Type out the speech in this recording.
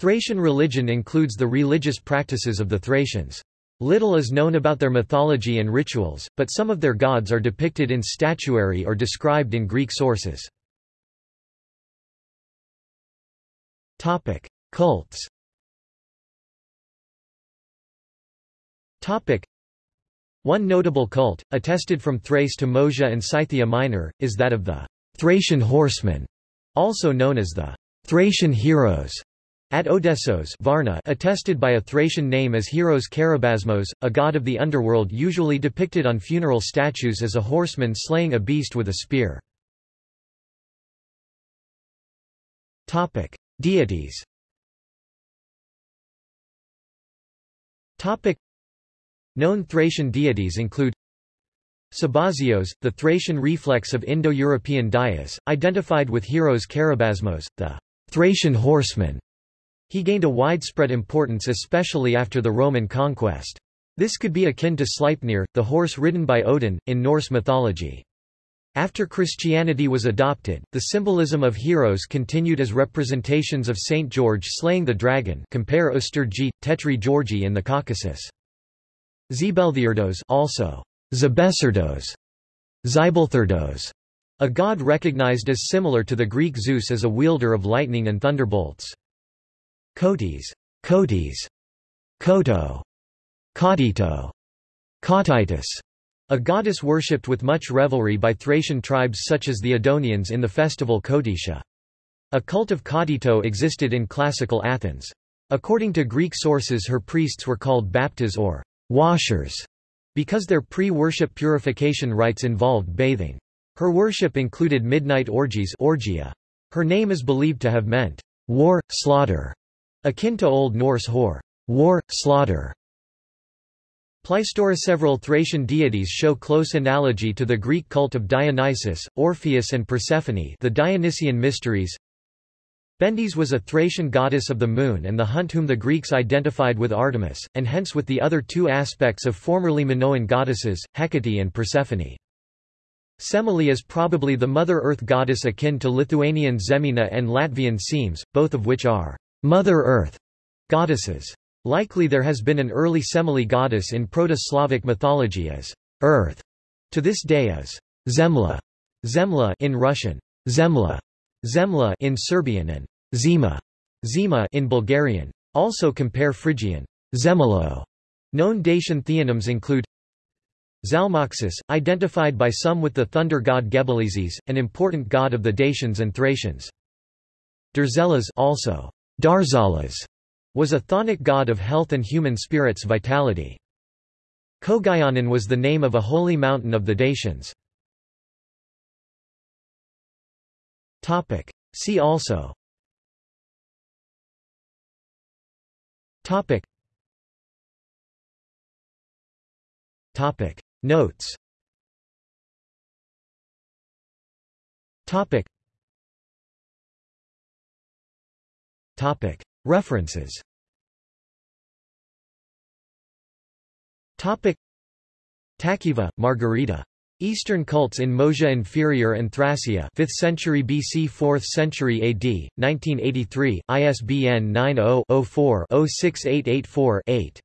Thracian religion includes the religious practices of the Thracians. Little is known about their mythology and rituals, but some of their gods are depicted in statuary or described in Greek sources. Cults One notable cult, attested from Thrace to Moesia and Scythia Minor, is that of the Thracian horsemen, also known as the Thracian heroes. At Odessos Varna attested by a Thracian name as Heros Karabazmos, a god of the underworld usually depicted on funeral statues as a horseman slaying a beast with a spear. Deities Known Thracian deities include Sabazios, the Thracian reflex of Indo-European Dyeus, identified with Heros Karabazmos, the Thracian horseman. He gained a widespread importance especially after the Roman conquest. This could be akin to Sleipnir, the horse ridden by Odin, in Norse mythology. After Christianity was adopted, the symbolism of heroes continued as representations of Saint George slaying the dragon compare Ostergi, Tetri Giorgi in the Caucasus. Zebelthirdos also Zebesardos, Zibelthirdos, a god recognized as similar to the Greek Zeus as a wielder of lightning and thunderbolts. Kotis, Kotis, Koto, Kodito, Kotitus, a goddess worshipped with much revelry by Thracian tribes such as the Edonians in the festival Cotyttia. A cult of Cotytto existed in classical Athens. According to Greek sources her priests were called baptas or washers, because their pre-worship purification rites involved bathing. Her worship included midnight orgies orgia. Her name is believed to have meant, war, slaughter, akin to Old Norse hor, war, slaughter. Several Thracian deities show close analogy to the Greek cult of Dionysus, Orpheus and Persephone the Dionysian mysteries, Bendis was a Thracian goddess of the moon and the hunt whom the Greeks identified with Artemis, and hence with the other two aspects of formerly Minoan goddesses, Hecate and Persephone. Semele is probably the Mother Earth goddess akin to Lithuanian Žemyna and Latvian Semes, both of which are Mother Earth goddesses. Likely there has been an early Semele goddess in Proto-Slavic mythology as Earth, to this day as Zemla, Zemla in Russian, Zemla, Zemla in Serbian and Zima, Zima in Bulgarian. Also compare Phrygian Zemelo. Known Dacian theonyms include Zalmoxis, identified by some with the thunder god Gebeleizes, an important god of the Dacians and Thracians. Darzelas also Darzalas, was a chthonic god of health and human spirits vitality. Kogaionon was the name of a holy mountain of the Dacians. See also Topic. Topic. Notes Topic. References Topic. Tacheva, Margarita. Eastern cults in Moesia Inferior and Thracia 5th century BC 4th century AD, 1983, ISBN 90-04-06884-8.